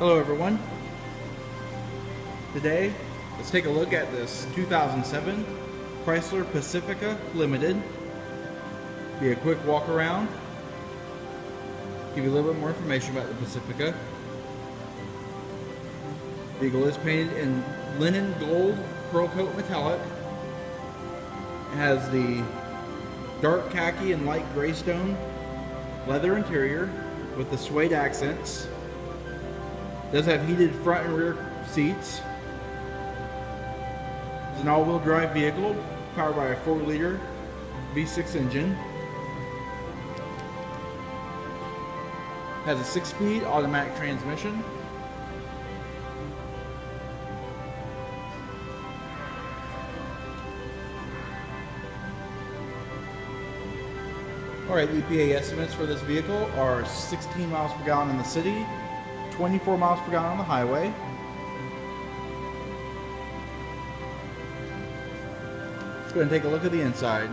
Hello everyone. Today, let's take a look at this 2007 Chrysler Pacifica Limited. Be a quick walk around. Give you a little bit more information about the Pacifica. Vehicle is painted in linen gold pearl coat metallic. It has the dark khaki and light gray stone leather interior with the suede accents. Does have heated front and rear seats. It's an all-wheel drive vehicle powered by a 4-liter V6 engine. Has a 6-speed automatic transmission. Alright, EPA estimates for this vehicle are 16 miles per gallon in the city, 24 miles per gallon on the highway. Let's go and take a look at the inside.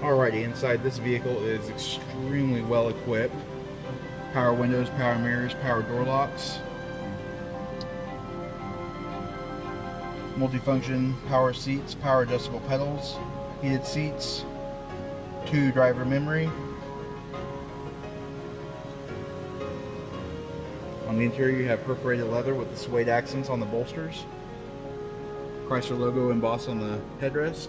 Alrighty, inside this vehicle is extremely well equipped. Power windows, power mirrors, power door locks. Multifunction power seats, power adjustable pedals, heated seats, two driver memory. On the interior you have perforated leather with the suede accents on the bolsters. Chrysler logo embossed on the headrest.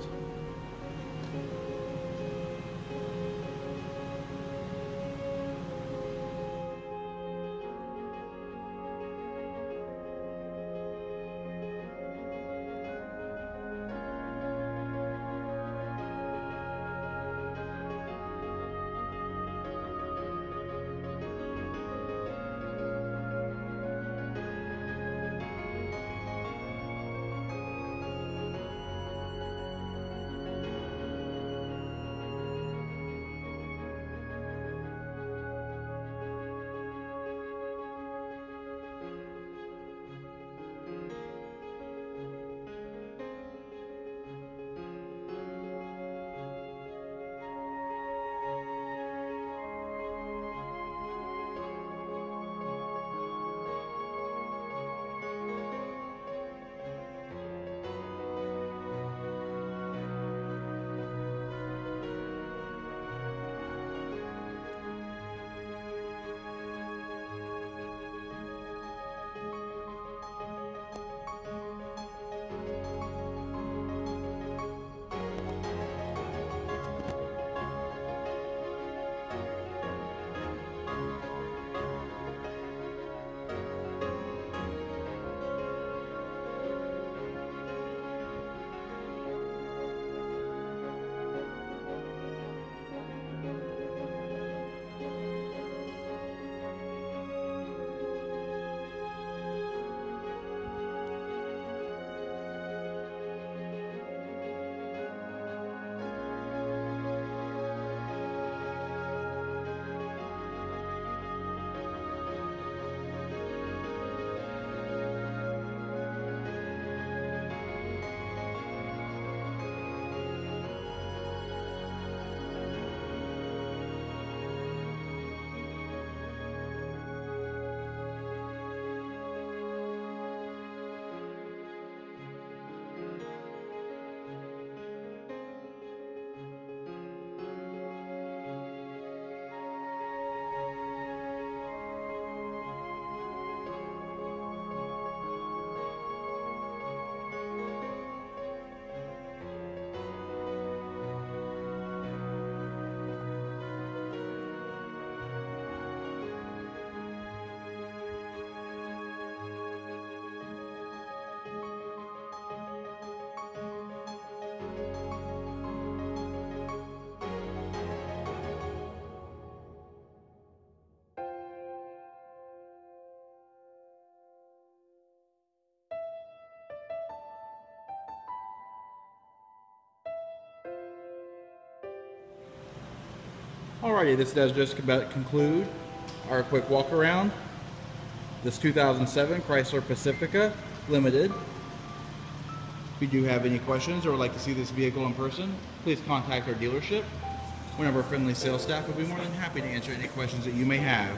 Alrighty, this does just about conclude our quick walk around. This 2007 Chrysler Pacifica Limited. If you do have any questions or would like to see this vehicle in person, please contact our dealership. One of our friendly sales staff will be more than happy to answer any questions that you may have.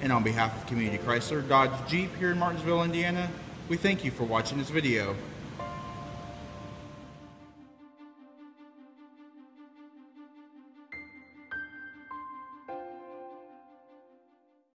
And on behalf of Community Chrysler Dodge Jeep here in Martinsville, Indiana, we thank you for watching this video.